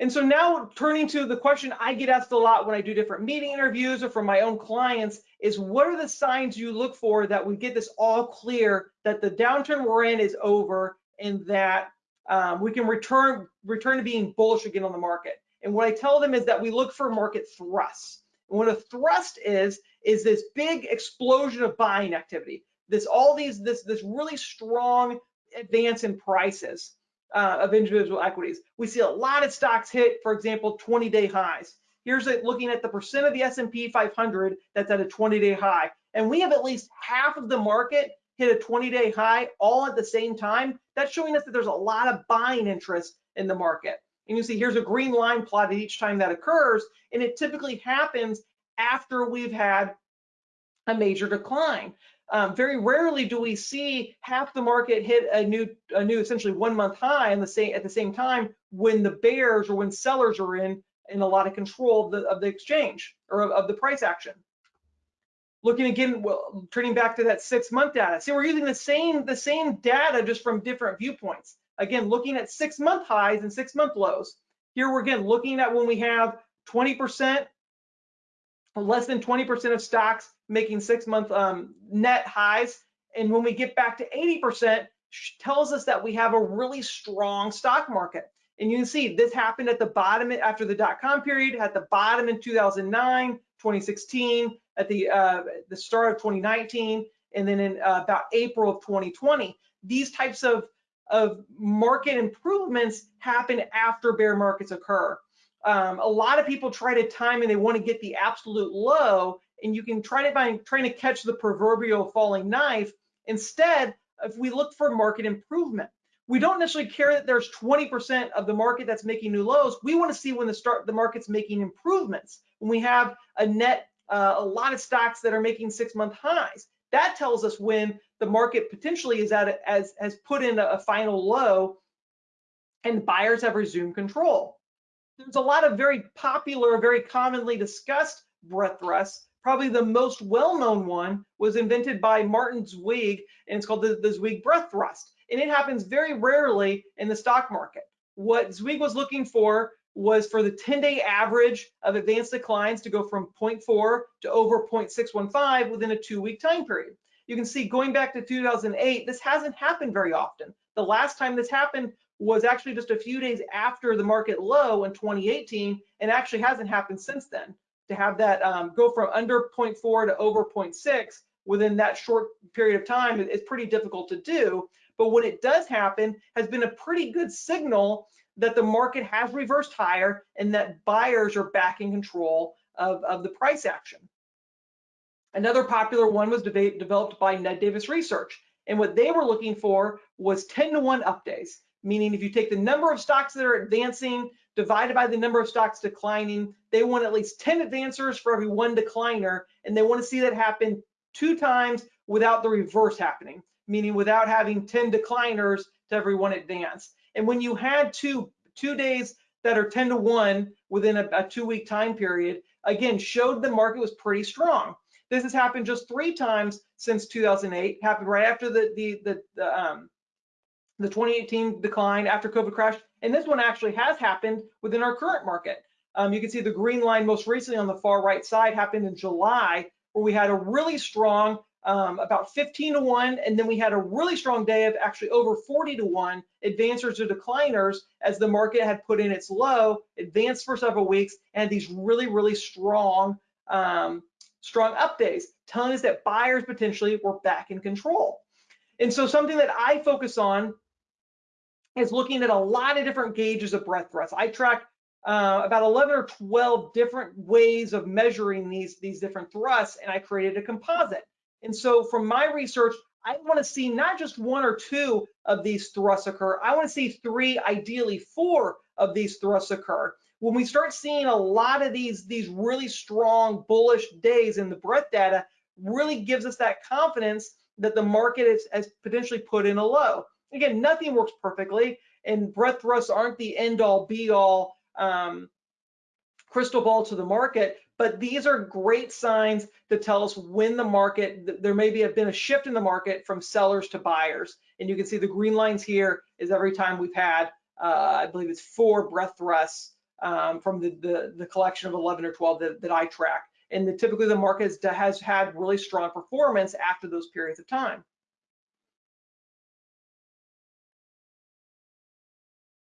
And so now turning to the question I get asked a lot when I do different meeting interviews or from my own clients is what are the signs you look for that we get this all clear that the downturn we're in is over and that um, we can return return to being bullish again on the market. And what I tell them is that we look for market thrusts. And what a thrust is, is this big explosion of buying activity. This all these this this really strong advance in prices uh, of individual equities. We see a lot of stocks hit, for example, 20-day highs. Here's it looking at the percent of the S&P 500 that's at a 20-day high. And we have at least half of the market hit a 20-day high all at the same time. That's showing us that there's a lot of buying interest in the market. And you see here's a green line plotted each time that occurs, and it typically happens after we've had a major decline. Um, very rarely do we see half the market hit a new, a new essentially one month high in the same, at the same time when the bears or when sellers are in in a lot of control of the, of the exchange or of, of the price action. Looking again, well, turning back to that six month data. See, we're using the same the same data just from different viewpoints. Again, looking at six month highs and six month lows. Here we're again looking at when we have 20% less than 20% of stocks making six month um, net highs. And when we get back to 80%, tells us that we have a really strong stock market. And you can see this happened at the bottom after the dot-com period, at the bottom in 2009, 2016, at the uh, the start of 2019, and then in uh, about April of 2020. These types of, of market improvements happen after bear markets occur um, a lot of people try to time and they want to get the absolute low and you can try to find trying to catch the proverbial falling knife. Instead if we look for market improvement we don't necessarily care that there's 20% of the market that's making new lows. We want to see when the start the market's making improvements. When we have a net uh, a lot of stocks that are making six month highs that tells us when the market potentially is at a, as has put in a, a final low and buyers have resumed control there's a lot of very popular, very commonly discussed breadth thrusts. Probably the most well-known one was invented by Martin Zweig, and it's called the, the Zweig breadth thrust. And it happens very rarely in the stock market. What Zweig was looking for was for the 10-day average of advanced declines to go from 0.4 to over 0.615 within a two-week time period. You can see going back to 2008, this hasn't happened very often. The last time this happened was actually just a few days after the market low in 2018 and actually hasn't happened since then to have that um, go from under 0.4 to over 0.6 within that short period of time is pretty difficult to do. But when it does happen, has been a pretty good signal that the market has reversed higher and that buyers are back in control of, of the price action. Another popular one was de developed by Ned Davis Research. And what they were looking for was 10 to 1 up days meaning if you take the number of stocks that are advancing divided by the number of stocks declining, they want at least 10 advancers for every one decliner, and they want to see that happen two times without the reverse happening, meaning without having 10 decliners to every one advance. And when you had two, two days that are 10 to 1 within a, a two week time period, again, showed the market was pretty strong. This has happened just three times since 2008, happened right after the, the, the, the um, the 2018 decline after COVID crash, and this one actually has happened within our current market. Um, you can see the green line most recently on the far right side happened in July, where we had a really strong, um, about 15 to 1, and then we had a really strong day of actually over 40 to 1 advancers to decliners as the market had put in its low, advanced for several weeks, and these really, really strong, um, strong up days, telling us that buyers potentially were back in control. And so something that I focus on is looking at a lot of different gauges of breadth thrust. I track uh, about 11 or 12 different ways of measuring these, these different thrusts, and I created a composite. And so from my research, I want to see not just one or two of these thrusts occur. I want to see three, ideally four of these thrusts occur. When we start seeing a lot of these, these really strong bullish days in the breadth data, really gives us that confidence that the market is, has potentially put in a low. Again, nothing works perfectly, and breadth thrusts aren't the end all be all um, crystal ball to the market, but these are great signs to tell us when the market, there may be have been a shift in the market from sellers to buyers. And you can see the green lines here is every time we've had, uh, I believe it's four breadth thrusts um, from the, the, the collection of 11 or 12 that, that I track. And the, typically the market has, has had really strong performance after those periods of time.